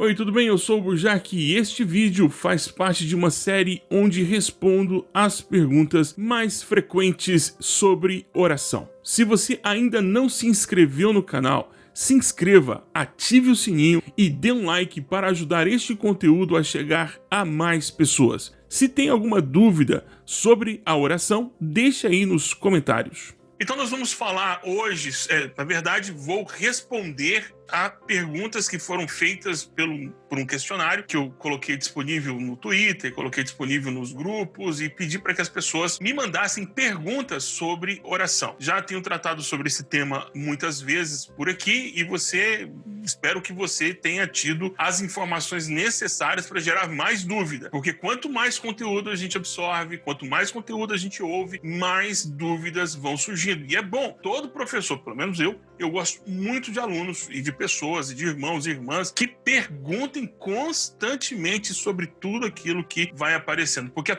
Oi, tudo bem? Eu sou o Burjac e este vídeo faz parte de uma série onde respondo as perguntas mais frequentes sobre oração. Se você ainda não se inscreveu no canal, se inscreva, ative o sininho e dê um like para ajudar este conteúdo a chegar a mais pessoas. Se tem alguma dúvida sobre a oração, deixe aí nos comentários. Então nós vamos falar hoje, é, na verdade vou responder a perguntas que foram feitas pelo, por um questionário que eu coloquei disponível no Twitter, coloquei disponível nos grupos e pedi para que as pessoas me mandassem perguntas sobre oração. Já tenho tratado sobre esse tema muitas vezes por aqui e você espero que você tenha tido as informações necessárias para gerar mais dúvida, porque quanto mais conteúdo a gente absorve, quanto mais conteúdo a gente ouve, mais dúvidas vão surgindo. E é bom, todo professor, pelo menos eu, eu gosto muito de alunos e de pessoas, e de irmãos e irmãs que perguntem constantemente sobre tudo aquilo que vai aparecendo. Porque a,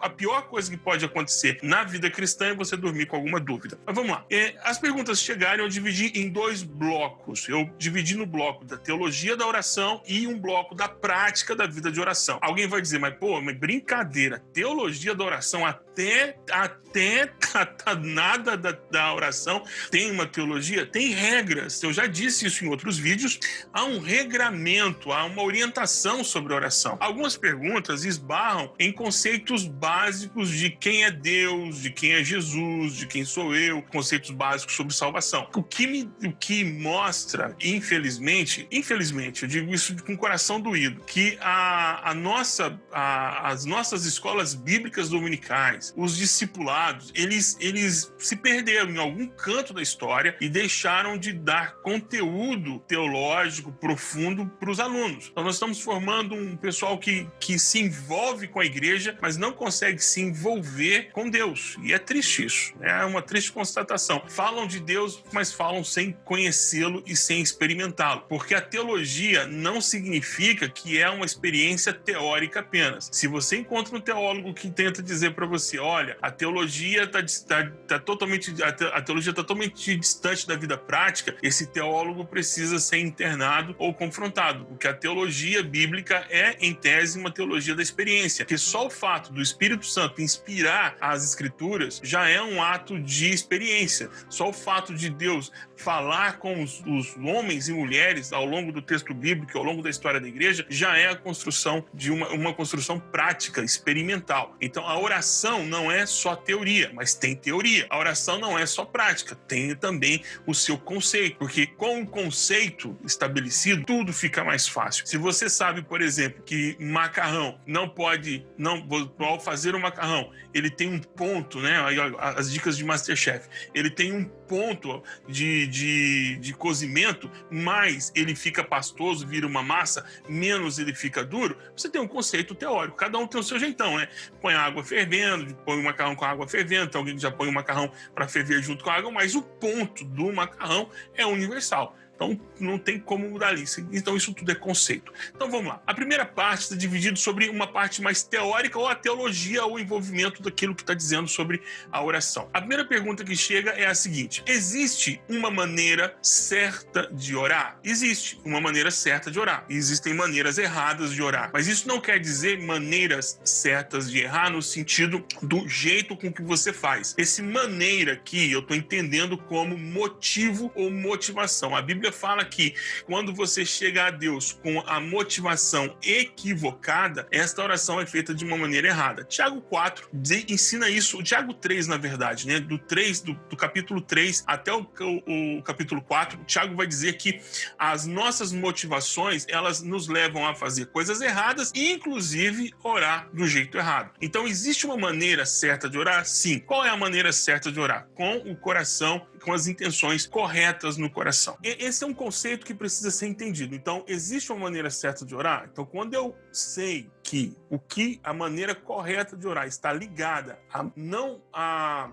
a pior coisa que pode acontecer na vida cristã é você dormir com alguma dúvida. Mas vamos lá. É, as perguntas chegaram, eu dividi em dois blocos. Eu dividi no bloco da teologia da oração e um bloco da prática da vida de oração. Alguém vai dizer, mas pô, mas brincadeira, teologia da oração até, até nada da, da oração tem uma teologia tem regras. Eu já disse isso em outros vídeos. Há um regramento, há uma orientação sobre oração. Algumas perguntas esbarram em conceitos básicos de quem é Deus, de quem é Jesus, de quem sou eu, conceitos básicos sobre salvação. O que me, o que mostra, infelizmente, infelizmente, eu digo isso com o coração doído, que a, a nossa, a, as nossas escolas bíblicas dominicais, os discipulados, eles, eles se perderam em algum canto da história e deixaram de dar conteúdo teológico profundo para os alunos. Então, nós estamos formando um pessoal que, que se envolve com a igreja, mas não consegue se envolver com Deus. E é triste isso, é uma triste constatação. Falam de Deus, mas falam sem conhecê-lo e sem experimentá-lo. Porque a teologia não significa que é uma experiência teórica apenas. Se você encontra um teólogo que tenta dizer para você, olha, a teologia está tá, tá totalmente, a teologia está totalmente distante da vida prática, esse teólogo precisa ser internado ou confrontado, porque a teologia bíblica é, em tese, uma teologia da experiência, que só o fato do Espírito Santo inspirar as Escrituras já é um ato de experiência. Só o fato de Deus falar com os, os homens e mulheres ao longo do texto bíblico, ao longo da história da igreja, já é a construção de uma, uma construção prática, experimental. Então, a oração não é só teoria, mas tem teoria. A oração não é só prática, tem também o seu conceito, porque com o conceito estabelecido, tudo fica mais fácil. Se você sabe, por exemplo, que macarrão não pode, não ao fazer o macarrão, ele tem um ponto, né? As dicas de Masterchef, ele tem um ponto de, de, de cozimento, mais ele fica pastoso, vira uma massa, menos ele fica duro. Você tem um conceito teórico, cada um tem o seu jeitão, né? Põe a água fervendo, põe o macarrão com a água fervendo, tem alguém já põe o macarrão para ferver junto com a água, mas o ponto do macarrão é universal. Então não tem como mudar isso. Então isso tudo é conceito. Então vamos lá. A primeira parte está dividida sobre uma parte mais teórica ou a teologia ou envolvimento daquilo que está dizendo sobre a oração. A primeira pergunta que chega é a seguinte: existe uma maneira certa de orar? Existe uma maneira certa de orar. Existem maneiras erradas de orar. Mas isso não quer dizer maneiras certas de errar no sentido do jeito com que você faz. Esse maneira aqui eu estou entendendo como motivo ou motivação. A Bíblia Bíblia fala que quando você chega a Deus com a motivação equivocada, esta oração é feita de uma maneira errada. Tiago 4 ensina isso, o Tiago 3, na verdade, né? Do 3, do, do capítulo 3 até o, o, o capítulo 4, o Tiago vai dizer que as nossas motivações, elas nos levam a fazer coisas erradas, inclusive orar do jeito errado. Então, existe uma maneira certa de orar? Sim. Qual é a maneira certa de orar? Com o coração, com as intenções corretas no coração. Esse esse é um conceito que precisa ser entendido. Então, existe uma maneira certa de orar? Então, quando eu sei que o que a maneira correta de orar está ligada a não a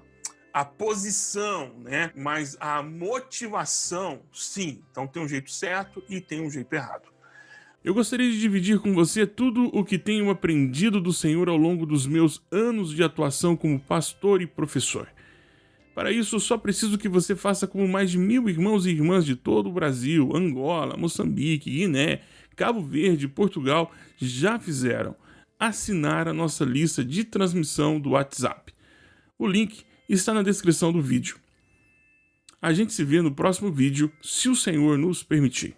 a posição, né? Mas a motivação, sim. Então tem um jeito certo e tem um jeito errado. Eu gostaria de dividir com você tudo o que tenho aprendido do Senhor ao longo dos meus anos de atuação como pastor e professor. Para isso, só preciso que você faça como mais de mil irmãos e irmãs de todo o Brasil, Angola, Moçambique, Guiné, Cabo Verde Portugal já fizeram. Assinar a nossa lista de transmissão do WhatsApp. O link está na descrição do vídeo. A gente se vê no próximo vídeo, se o Senhor nos permitir.